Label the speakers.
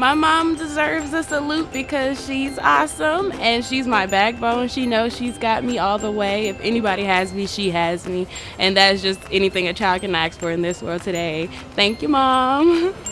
Speaker 1: My mom deserves a salute because she's awesome and she's my backbone. She knows she's got me all the way. If anybody has me, she has me. And that's just anything a child can ask for in this world today. Thank you, mom.